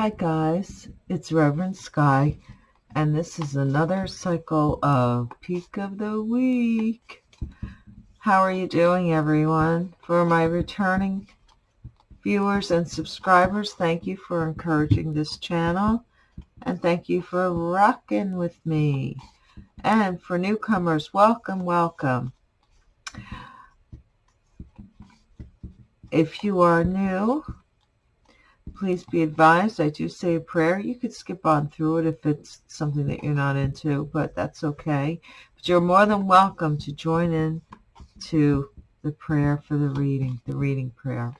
Hi guys, it's Reverend Sky, and this is another cycle of Peak of the Week. How are you doing everyone? For my returning viewers and subscribers, thank you for encouraging this channel, and thank you for rocking with me. And for newcomers, welcome, welcome. If you are new, please be advised I do say a prayer. You could skip on through it if it's something that you're not into, but that's okay. But you're more than welcome to join in to the prayer for the reading, the reading prayer.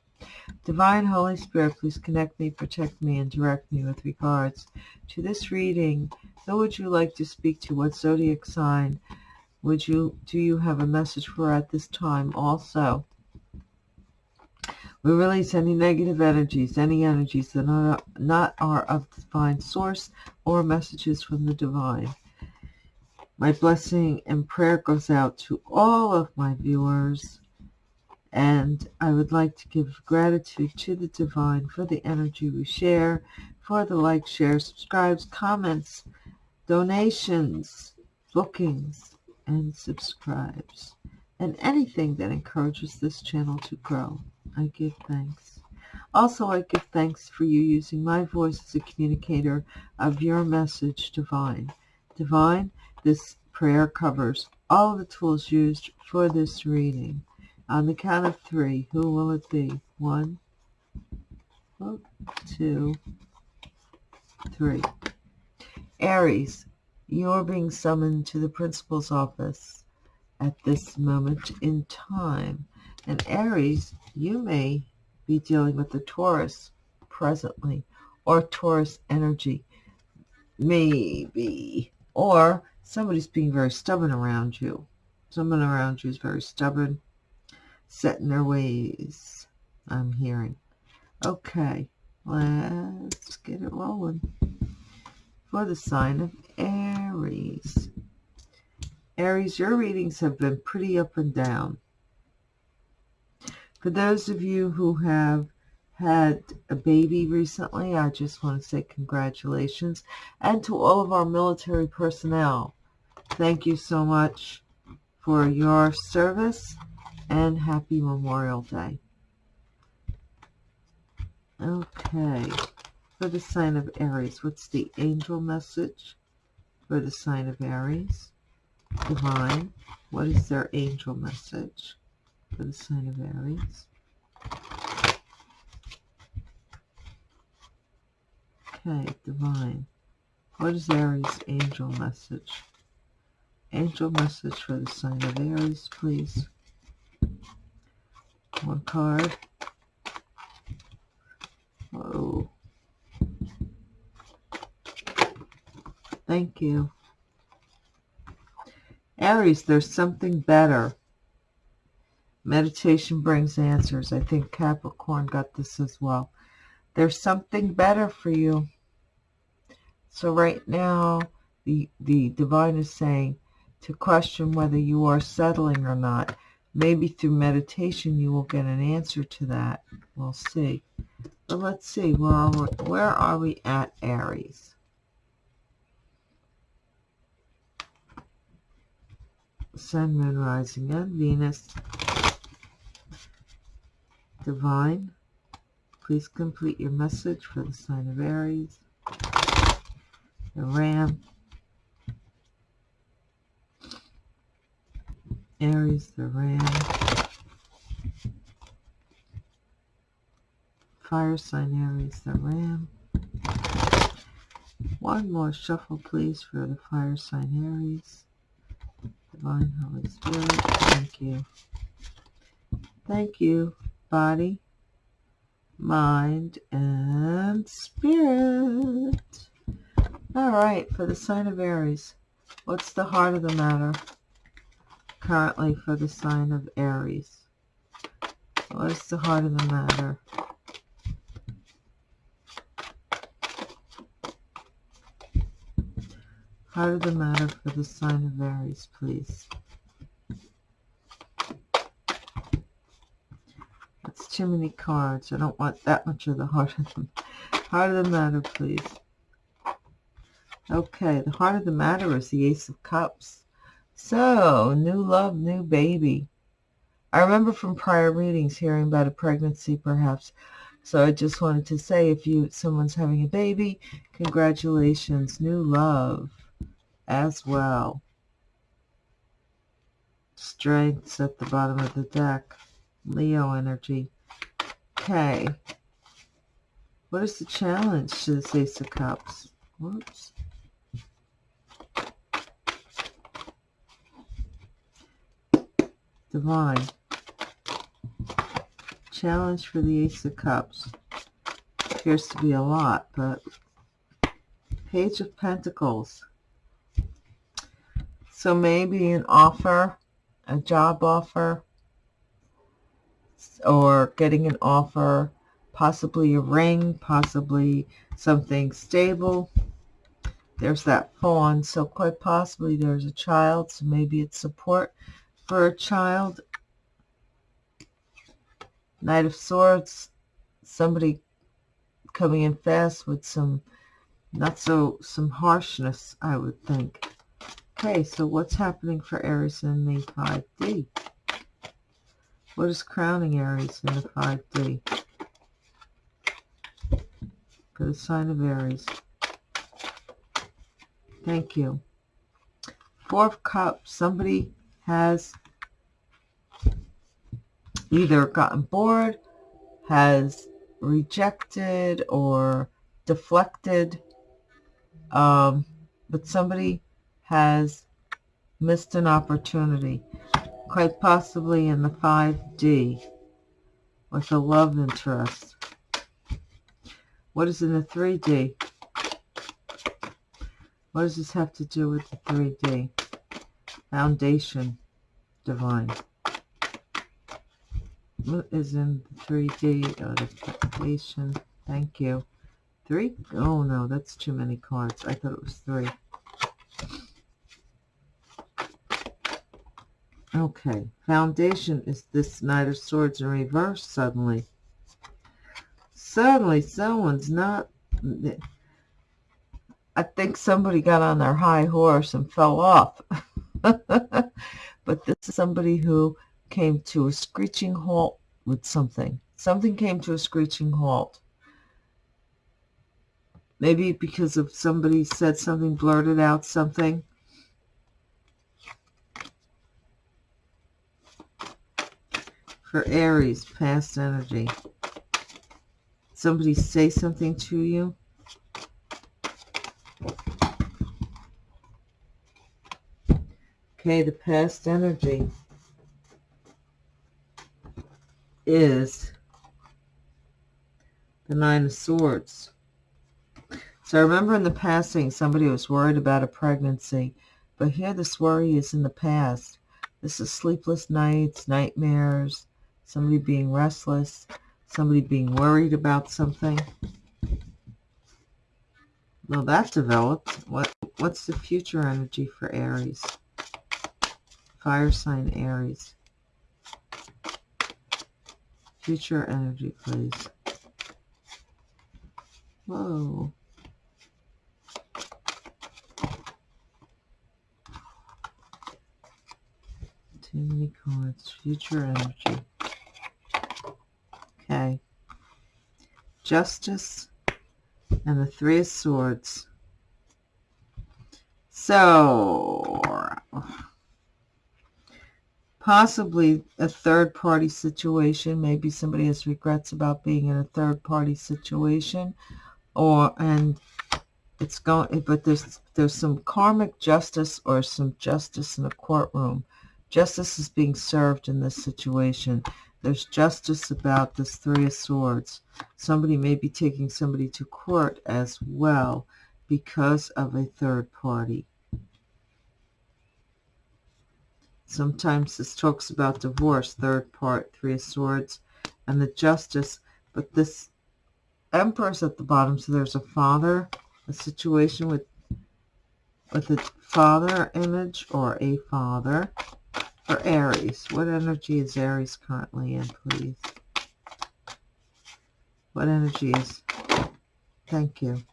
Divine Holy Spirit, please connect me, protect me, and direct me with regards to this reading. Who would you like to speak to? What zodiac sign would you do you have a message for at this time also? We release any negative energies, any energies that are not are of divine source or messages from the divine. My blessing and prayer goes out to all of my viewers. And I would like to give gratitude to the divine for the energy we share, for the like, share, subscribes, comments, donations, bookings, and subscribes, and anything that encourages this channel to grow. I give thanks. Also, I give thanks for you using my voice as a communicator of your message, Divine. Divine, this prayer covers all the tools used for this reading. On the count of three, who will it be? One, two, three. Aries, you're being summoned to the principal's office at this moment in time. And Aries, you may be dealing with the Taurus presently, or Taurus energy, maybe. Or somebody's being very stubborn around you. Someone around you is very stubborn, set in their ways, I'm hearing. Okay, let's get it rolling. For the sign of Aries. Aries, your readings have been pretty up and down. For those of you who have had a baby recently, I just want to say congratulations. And to all of our military personnel, thank you so much for your service and happy Memorial Day. Okay, for the sign of Aries, what's the angel message for the sign of Aries? Divine, what is their angel message? For the sign of Aries. Okay, divine. What is Aries' angel message? Angel message for the sign of Aries, please. One card. Oh. Thank you. Aries, there's something better Meditation brings answers. I think Capricorn got this as well. There's something better for you. So right now, the, the divine is saying to question whether you are settling or not. Maybe through meditation you will get an answer to that. We'll see. But let's see. Where are we, where are we at Aries? Sun, Moon, Rising, and Venus Divine, please complete your message for the sign of Aries, the Ram, Aries, the Ram, Fire sign Aries, the Ram. One more shuffle, please, for the fire sign Aries. Divine Holy Spirit, thank you. Thank you body, mind, and spirit. All right, for the sign of Aries, what's the heart of the matter currently for the sign of Aries? What's the heart of the matter? Heart of the matter for the sign of Aries, please. Too many cards. I don't want that much of the heart of them. Heart of the matter, please. Okay, the heart of the matter is the Ace of Cups. So, new love, new baby. I remember from prior readings hearing about a pregnancy, perhaps. So I just wanted to say, if you someone's having a baby, congratulations, new love as well. Strengths at the bottom of the deck. Leo energy. Okay. What is the challenge to this Ace of Cups? Whoops. Divine. Challenge for the Ace of Cups. Appears to be a lot, but Page of Pentacles. So maybe an offer, a job offer, or getting an offer possibly a ring, possibly something stable. There's that fawn, so quite possibly there's a child, so maybe it's support for a child. Knight of Swords, somebody coming in fast with some, not so, some harshness, I would think. Okay, so what's happening for Aries in the 5D? What is crowning Aries in the 5D? for the sign of Aries. Thank you. Four of Cups. Somebody has either gotten bored, has rejected or deflected, um, but somebody has missed an opportunity, quite possibly in the 5D with a love interest. What is in the 3D? What does this have to do with the 3D? Foundation, divine. What is in the 3D? Oh, the foundation. Thank you. Three? Oh, no, that's too many cards. I thought it was three. Okay. Foundation is this Knight of Swords in reverse suddenly suddenly someone's not I think somebody got on their high horse and fell off. but this is somebody who came to a screeching halt with something. Something came to a screeching halt. Maybe because of somebody said something, blurted out something. For Aries, past energy somebody say something to you. Okay, the past energy is the Nine of Swords. So I remember in the passing, somebody was worried about a pregnancy, but here this worry is in the past. This is sleepless nights, nightmares, somebody being restless somebody being worried about something. Well, that developed. What What's the future energy for Aries? Fire sign Aries. Future energy, please. Whoa. Too many cards. Future energy. Okay. Justice and the Three of Swords. So, possibly a third-party situation. Maybe somebody has regrets about being in a third-party situation, or and it's going. But there's there's some karmic justice or some justice in a courtroom. Justice is being served in this situation. There's justice about this Three of Swords. Somebody may be taking somebody to court as well because of a third party. Sometimes this talks about divorce, third part, Three of Swords, and the justice. But this Emperor's at the bottom, so there's a father, a situation with with a father image or a father for Aries. What energy is Aries currently in, please? What energy is Thank you.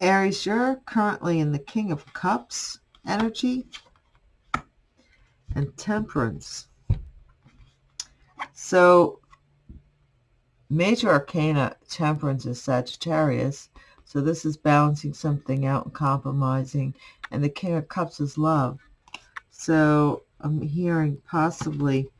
Aries, you're currently in the King of Cups energy and Temperance. So, Major Arcana Temperance is Sagittarius. So this is balancing something out and compromising. And the King of Cups is love. So I'm hearing possibly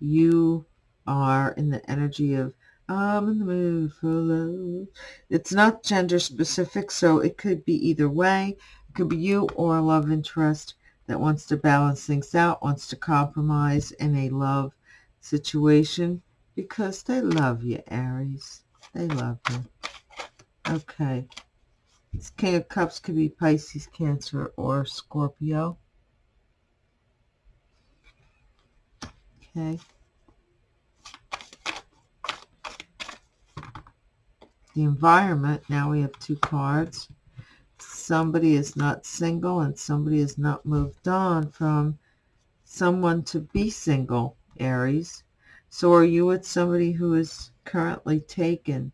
you are in the energy of I'm in the mood for love. It's not gender specific, so it could be either way. It could be you or a love interest that wants to balance things out, wants to compromise in a love situation because they love you, Aries. They love you. Okay. This King of Cups could be Pisces, Cancer, or Scorpio. Okay. The environment, now we have two cards. Somebody is not single and somebody has not moved on from someone to be single, Aries. So are you with somebody who is currently taken?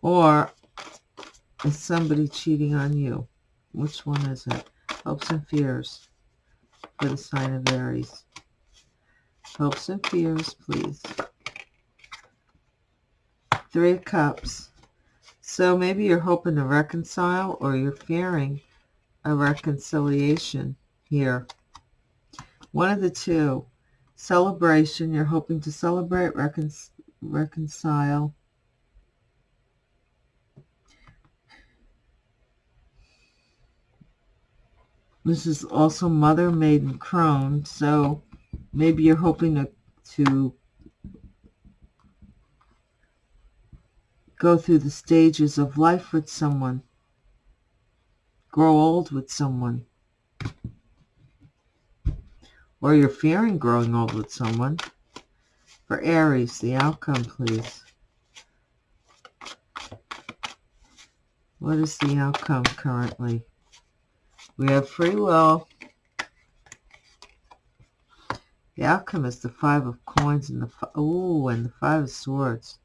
Or is somebody cheating on you? Which one is it? Hopes and fears for the sign of Aries. Hopes and fears, please. Three of Cups. So maybe you're hoping to reconcile or you're fearing a reconciliation here. One of the two. Celebration. You're hoping to celebrate, recon reconcile. This is also Mother Maiden Crone, so maybe you're hoping to, to go through the stages of life with someone grow old with someone. Or you're fearing growing old with someone. For Aries, the outcome, please. What is the outcome currently? We have free will. The outcome is the five of coins and the oh, and the five of swords.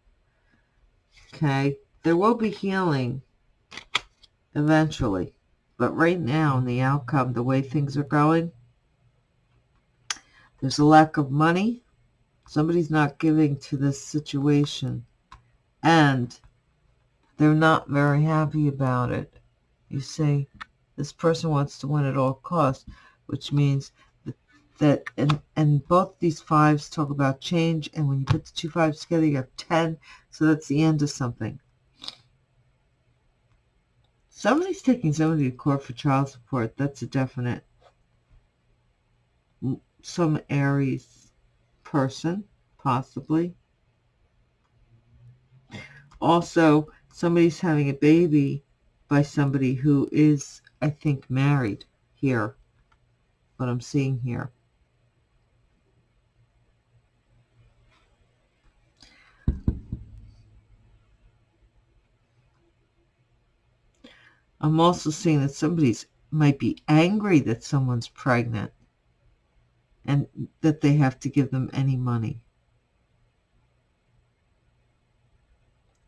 Okay, there will be healing eventually. But right now, in the outcome, the way things are going, there's a lack of money. Somebody's not giving to this situation. And they're not very happy about it. You say, this person wants to win at all costs, which means that, and, and both these fives talk about change. And when you put the two fives together, you have 10. So that's the end of something. Somebody's taking somebody to court for child support. That's a definite. Some Aries person, possibly. Also, somebody's having a baby by somebody who is, I think, married here. What I'm seeing here. I'm also seeing that somebody's might be angry that someone's pregnant and that they have to give them any money.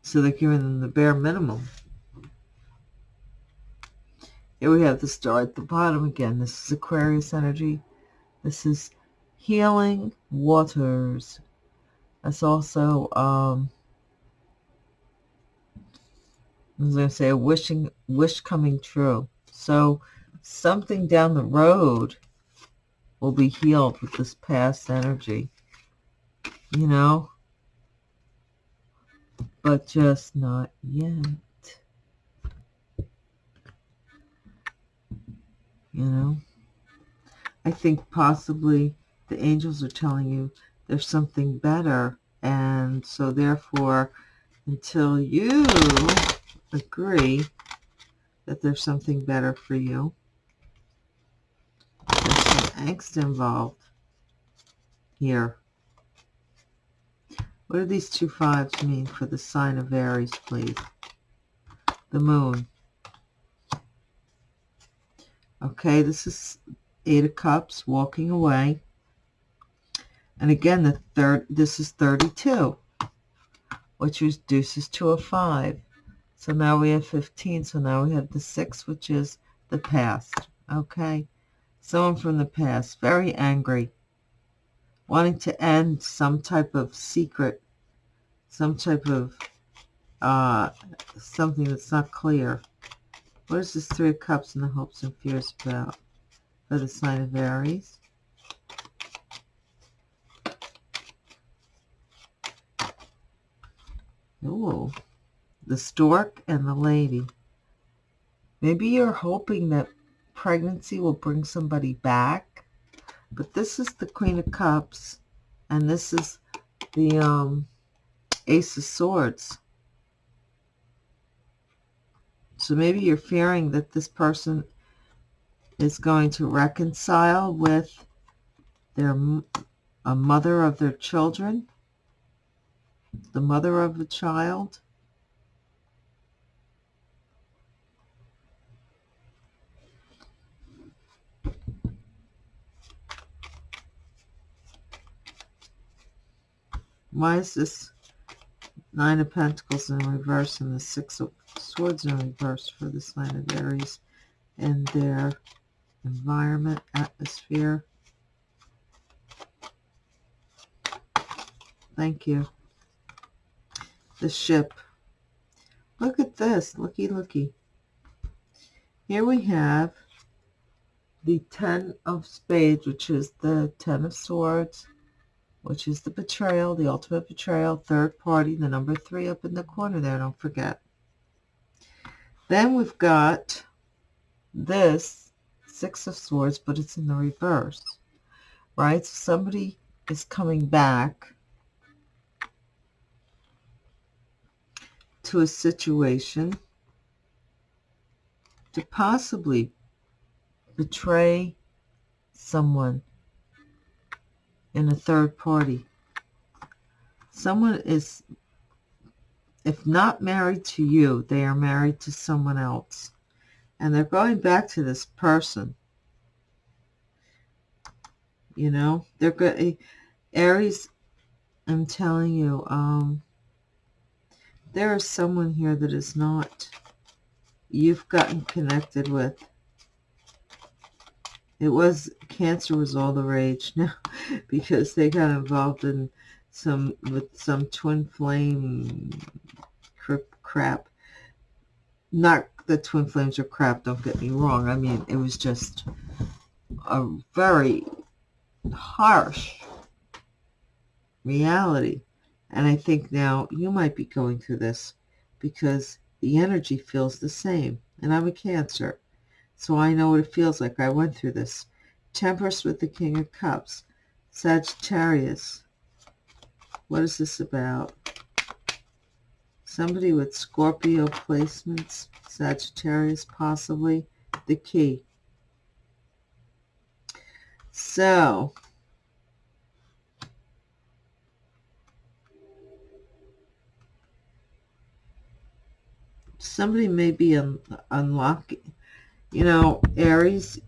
So they're giving them the bare minimum. Here we have the star at the bottom again. This is Aquarius energy. This is healing waters. That's also um, I was going to say a wishing wish coming true. So something down the road will be healed with this past energy. You know? But just not yet. You know? I think possibly the angels are telling you there's something better. And so therefore, until you agree that there's something better for you. There's some angst involved here. What do these two fives mean for the sign of Aries, please? The moon. Okay, this is Eight of Cups, walking away. And again, the third, this is 32, which reduces to a 5. So now we have 15. So now we have the 6, which is the past. Okay? Someone from the past, very angry, wanting to end some type of secret, some type of uh, something that's not clear. What is this Three of Cups and the hopes and fears about for the sign of Aries? Ooh, the stork and the lady. Maybe you're hoping that pregnancy will bring somebody back. But this is the Queen of Cups. And this is the um, Ace of Swords. So maybe you're fearing that this person is going to reconcile with their a mother of their children, the mother of the child. Why is this Nine of Pentacles in reverse and the Six of Swords are reversed for the sign of Aries and their environment, atmosphere? Thank you. The ship. Look at this. Looky, looky. Here we have the Ten of Spades, which is the Ten of Swords, which is the betrayal, the ultimate betrayal, third party, the number three up in the corner there, don't forget. Then we've got this Six of Swords, but it's in the reverse, right? So somebody is coming back to a situation to possibly betray someone in a third party. Someone is, if not married to you, they are married to someone else. And they're going back to this person. You know, they're good. Aries, I'm telling you, um, there is someone here that is not, you've gotten connected with. It was, cancer was all the rage now because they got involved in some, with some twin flame crap. Not the twin flames are crap, don't get me wrong. I mean, it was just a very harsh reality. And I think now you might be going through this because the energy feels the same. And I'm a Cancer. So I know what it feels like. I went through this. Temperance with the King of Cups. Sagittarius. What is this about? Somebody with Scorpio placements. Sagittarius, possibly. The key. So, somebody may be un unlocking you know, Aries,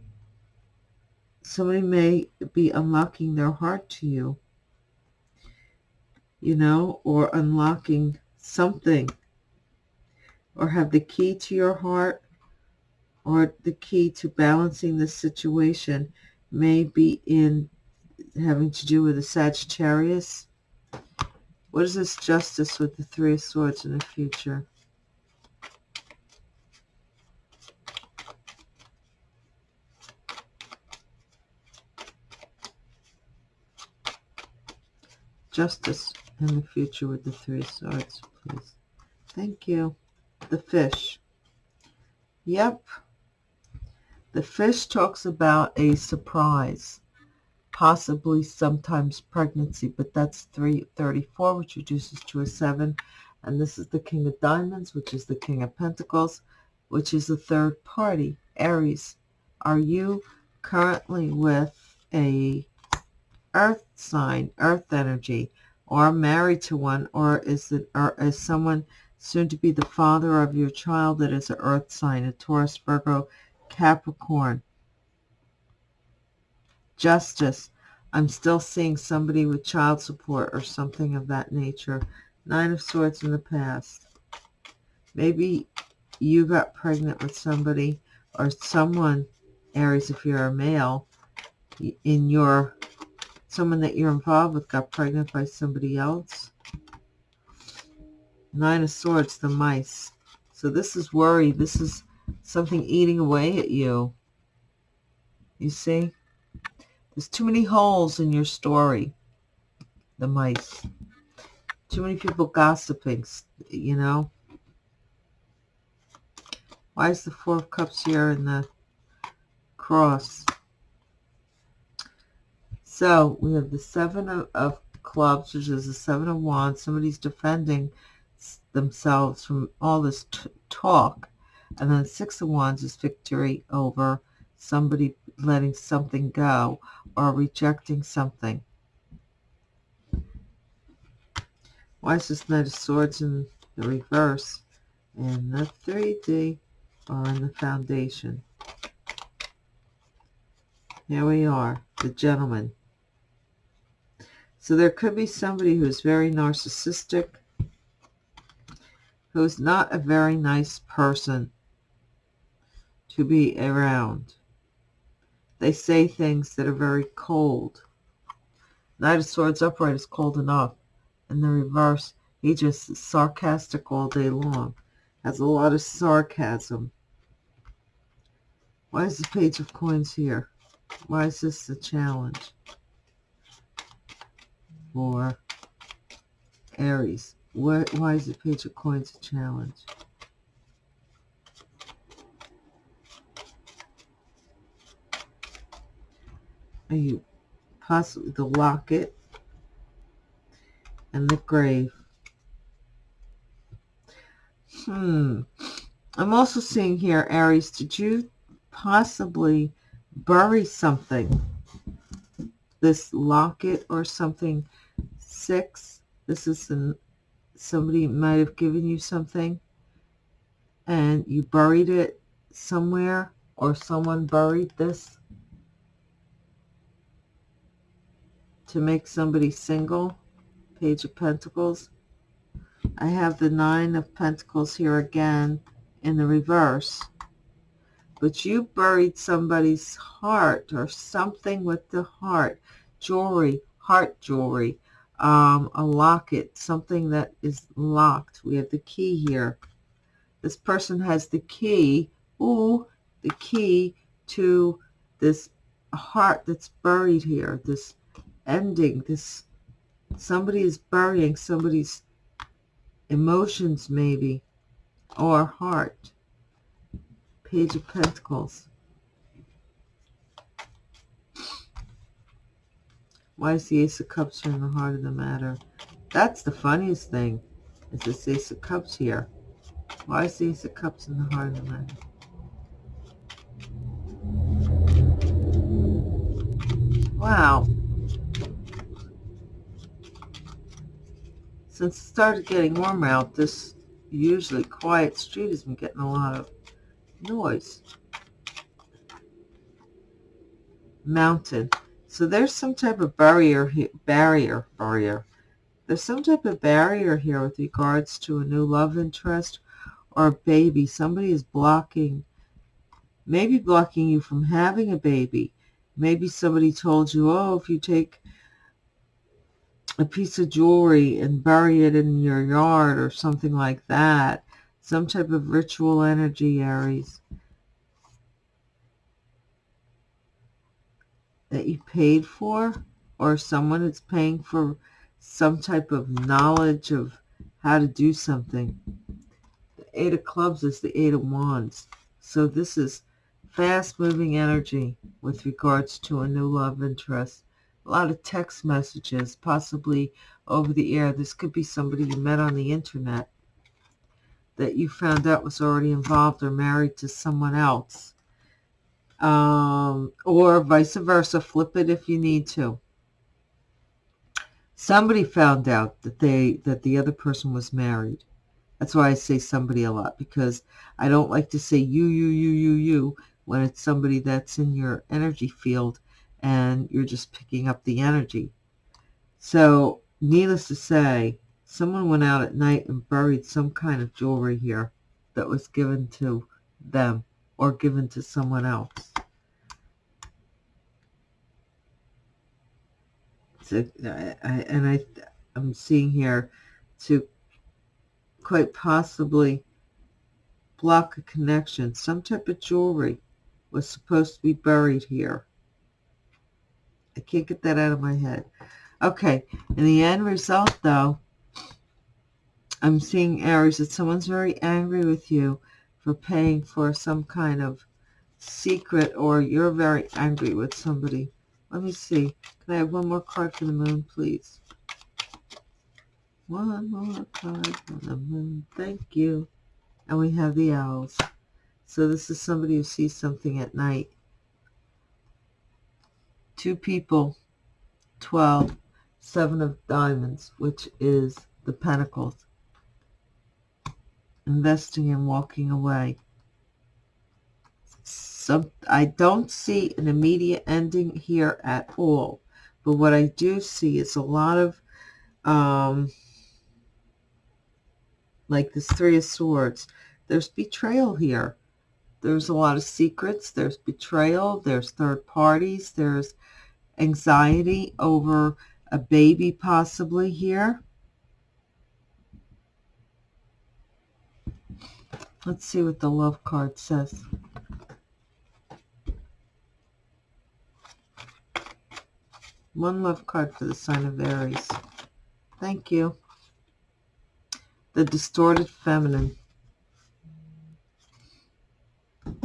somebody may be unlocking their heart to you, you know, or unlocking something, or have the key to your heart, or the key to balancing the situation may be in having to do with the Sagittarius. What is this justice with the Three of Swords in the future? justice in the future with the three swords, please. Thank you. The fish. Yep. The fish talks about a surprise, possibly sometimes pregnancy, but that's 334, which reduces to a 7. And this is the King of Diamonds, which is the King of Pentacles, which is the third party, Aries. Are you currently with a earth sign, earth energy, or married to one, or is it or is someone soon to be the father of your child that is an earth sign, a Taurus, Virgo, Capricorn. Justice. I'm still seeing somebody with child support or something of that nature. Nine of Swords in the past. Maybe you got pregnant with somebody or someone, Aries, if you're a male, in your, someone that you're involved with got pregnant by somebody else. Nine of Swords, the mice. So this is worry. This is something eating away at you. You see? There's too many holes in your story. The mice. Too many people gossiping, you know? Why is the Four of Cups here in the cross? So we have the Seven of, of Clubs, which is the Seven of Wands. Somebody's defending themselves from all this talk. And then Six of Wands is victory over somebody letting something go or rejecting something. Why is this Knight of Swords in the reverse? And the 3D or in the foundation. Here we are, the gentleman. So there could be somebody who's very narcissistic, who's not a very nice person to be around. They say things that are very cold. Knight of Swords upright is cold enough. In the reverse, he just is sarcastic all day long. Has a lot of sarcasm. Why is the Page of Coins here? Why is this a challenge? For Aries. Why, why is the Page of Coins a challenge? Are you possibly the locket and the grave? Hmm. I'm also seeing here, Aries, did you possibly bury something? This locket or something. Six. This is somebody might have given you something and you buried it somewhere or someone buried this to make somebody single. Page of Pentacles. I have the Nine of Pentacles here again in the reverse. But you buried somebody's heart or something with the heart. Jewelry, heart jewelry, um, a locket, something that is locked. We have the key here. This person has the key, ooh, the key to this heart that's buried here, this ending. This somebody is burying somebody's emotions, maybe, or heart. Page of Pentacles. Why is the Ace of Cups here in the heart of the matter? That's the funniest thing, is this Ace of Cups here. Why is the Ace of Cups in the heart of the matter? Wow. Since it started getting warmer out, this usually quiet street has been getting a lot of noise. Mountain. So there's some type of barrier, here, barrier, barrier. There's some type of barrier here with regards to a new love interest or a baby. Somebody is blocking, maybe blocking you from having a baby. Maybe somebody told you, oh, if you take a piece of jewelry and bury it in your yard or something like that. Some type of ritual energy, Aries. That you paid for or someone is paying for some type of knowledge of how to do something. The Eight of Clubs is the Eight of Wands. So this is fast-moving energy with regards to a new love interest a lot of text messages, possibly over the air. This could be somebody you met on the internet that you found out was already involved or married to someone else. Um, or vice versa. Flip it if you need to. Somebody found out that they that the other person was married. That's why I say somebody a lot because I don't like to say you, you, you, you, you when it's somebody that's in your energy field and you're just picking up the energy. So, needless to say, someone went out at night and buried some kind of jewelry here that was given to them or given to someone else. I, I, and I, I'm seeing here to quite possibly block a connection. Some type of jewelry was supposed to be buried here. I can't get that out of my head. Okay, in the end result, though, I'm seeing, Aries, that someone's very angry with you for paying for some kind of secret or you're very angry with somebody. Let me see. Can I have one more card for the moon, please? One more card for the moon. Thank you. And we have the owls. So this is somebody who sees something at night. Two people, 12, seven of diamonds, which is the pentacles. Investing and walking away. I don't see an immediate ending here at all. But what I do see is a lot of, um, like this Three of Swords. There's betrayal here there's a lot of secrets. There's betrayal. There's third parties. There's anxiety over a baby possibly here. Let's see what the love card says. One love card for the sign of Aries. Thank you. The distorted feminine.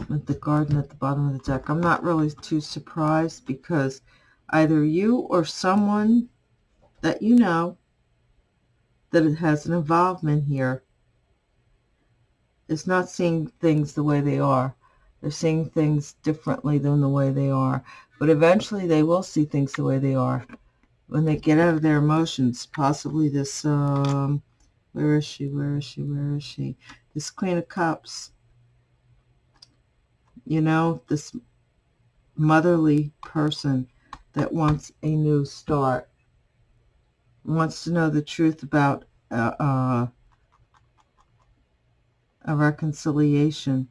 with the garden at the bottom of the deck. I'm not really too surprised because either you or someone that you know that it has an involvement here is not seeing things the way they are. They're seeing things differently than the way they are. But eventually they will see things the way they are. When they get out of their emotions, possibly this, um, where is she, where is she, where is she? This Queen of Cups you know, this motherly person that wants a new start, wants to know the truth about uh, uh, a reconciliation,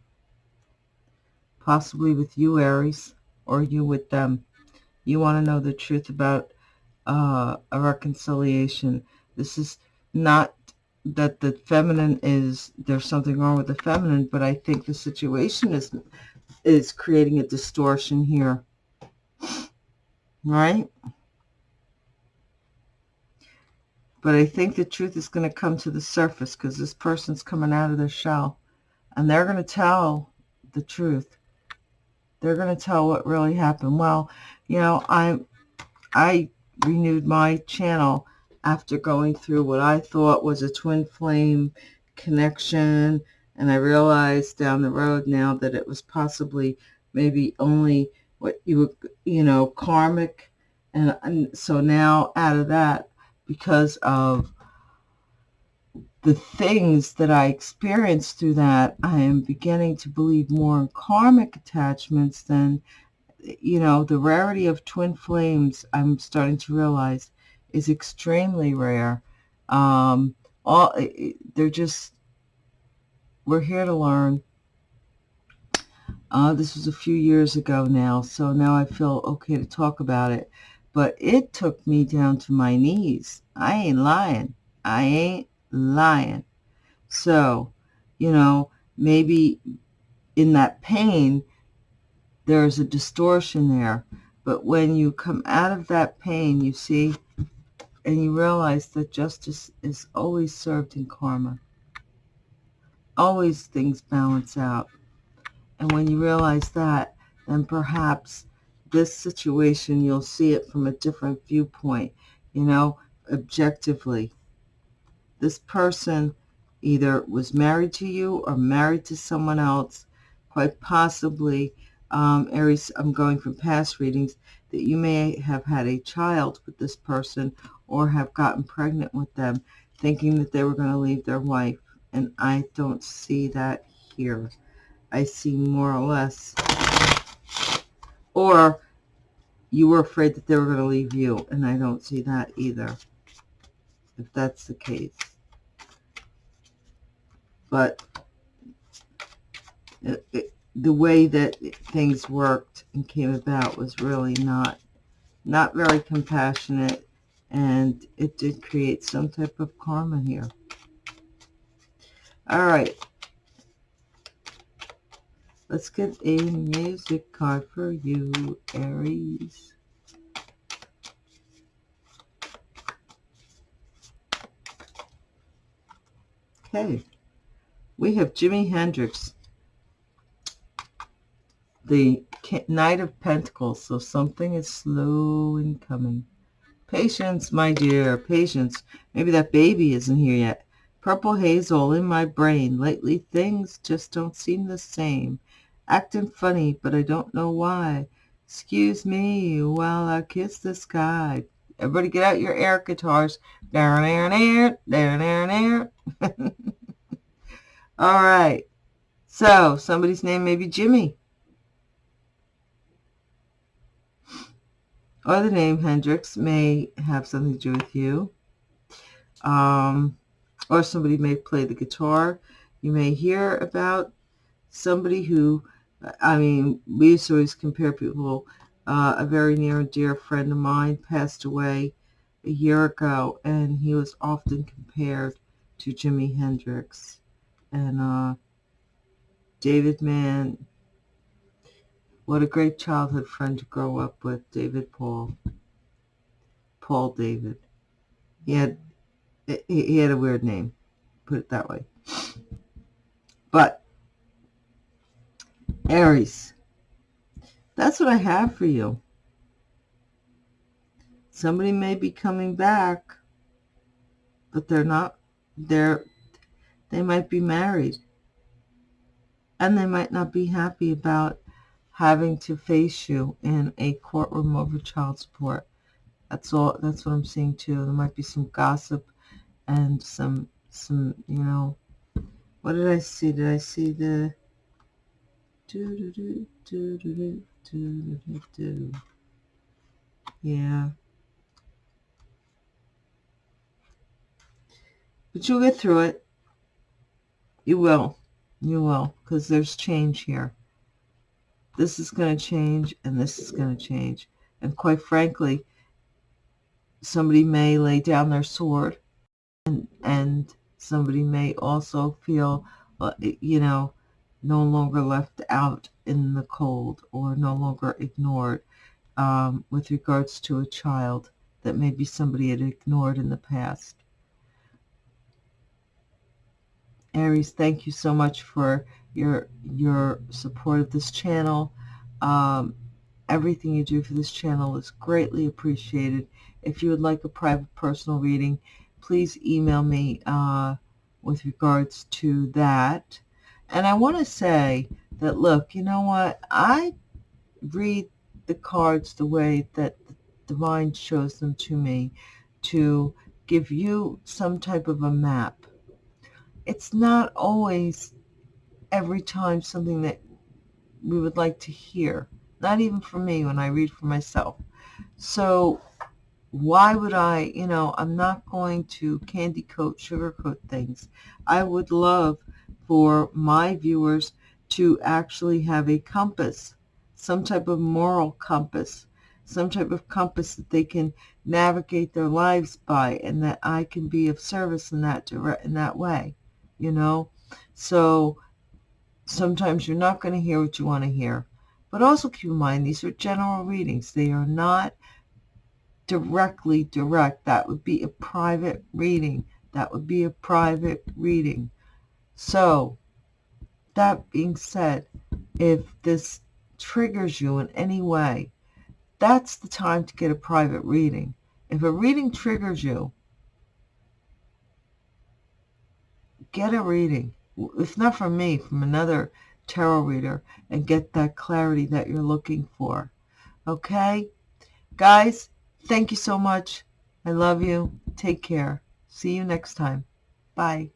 possibly with you, Aries, or you with them. You want to know the truth about uh, a reconciliation. This is not that the feminine is, there's something wrong with the feminine, but I think the situation is is creating a distortion here. Right? But I think the truth is going to come to the surface because this person's coming out of their shell. And they're going to tell the truth. They're going to tell what really happened. Well, you know, I, I renewed my channel after going through what I thought was a twin flame connection and I realized down the road now that it was possibly maybe only what you would, you know, karmic. And, and so now out of that, because of the things that I experienced through that, I am beginning to believe more in karmic attachments than, you know, the rarity of twin flames, I'm starting to realize, is extremely rare. Um, all They're just we're here to learn. Uh, this was a few years ago now, so now I feel okay to talk about it. But it took me down to my knees. I ain't lying. I ain't lying. So, you know, maybe in that pain, there's a distortion there. But when you come out of that pain, you see, and you realize that justice is always served in karma always things balance out. And when you realize that, then perhaps this situation, you'll see it from a different viewpoint, you know, objectively. This person either was married to you or married to someone else, quite possibly, um, Aries, I'm going from past readings, that you may have had a child with this person or have gotten pregnant with them, thinking that they were going to leave their wife and I don't see that here. I see more or less. Or you were afraid that they were going to leave you, and I don't see that either, if that's the case. But it, it, the way that things worked and came about was really not not very compassionate and it did create some type of karma here. All right. Let's get a music card for you, Aries. Okay. We have Jimi Hendrix the Knight of Pentacles, so something is slow in coming. Patience, my dear, patience. Maybe that baby isn't here yet. Purple haze all in my brain. Lately, things just don't seem the same. Acting funny, but I don't know why. Excuse me while I kiss the sky. Everybody get out your air guitars. Down, down, down, down, down, down. All right. So, somebody's name may be Jimmy. or the name Hendrix may have something to do with you. Um, or somebody may play the guitar. You may hear about somebody who, I mean, we used to always compare people. Uh, a very near and dear friend of mine passed away a year ago, and he was often compared to Jimi Hendrix. And uh, David Mann what a great childhood friend to grow up with, David Paul. Paul David. He had he had a weird name, put it that way. But Aries, that's what I have for you. Somebody may be coming back, but they're not. They're they might be married, and they might not be happy about having to face you in a courtroom over child support. That's all. That's what I'm seeing too. There might be some gossip and some, some, you know, what did I see? Did I see the do do do do do do do do? Yeah. But you'll get through it. You will. You will, because there's change here this is going to change and this is going to change. And quite frankly, somebody may lay down their sword and, and somebody may also feel, uh, you know, no longer left out in the cold or no longer ignored um, with regards to a child that maybe somebody had ignored in the past. Aries, thank you so much for your your support of this channel. Um, everything you do for this channel is greatly appreciated. If you would like a private personal reading, please email me uh, with regards to that. And I want to say that, look, you know what? I read the cards the way that the divine shows them to me to give you some type of a map. It's not always every time something that we would like to hear. Not even for me when I read for myself. So why would I, you know, I'm not going to candy coat, sugarcoat things. I would love for my viewers to actually have a compass, some type of moral compass, some type of compass that they can navigate their lives by and that I can be of service in that in that way, you know. So sometimes you're not going to hear what you want to hear. But also keep in mind, these are general readings. They are not directly direct. That would be a private reading. That would be a private reading. So, that being said, if this triggers you in any way, that's the time to get a private reading. If a reading triggers you, get a reading if not from me, from another tarot reader and get that clarity that you're looking for. Okay? Guys, thank you so much. I love you. Take care. See you next time. Bye.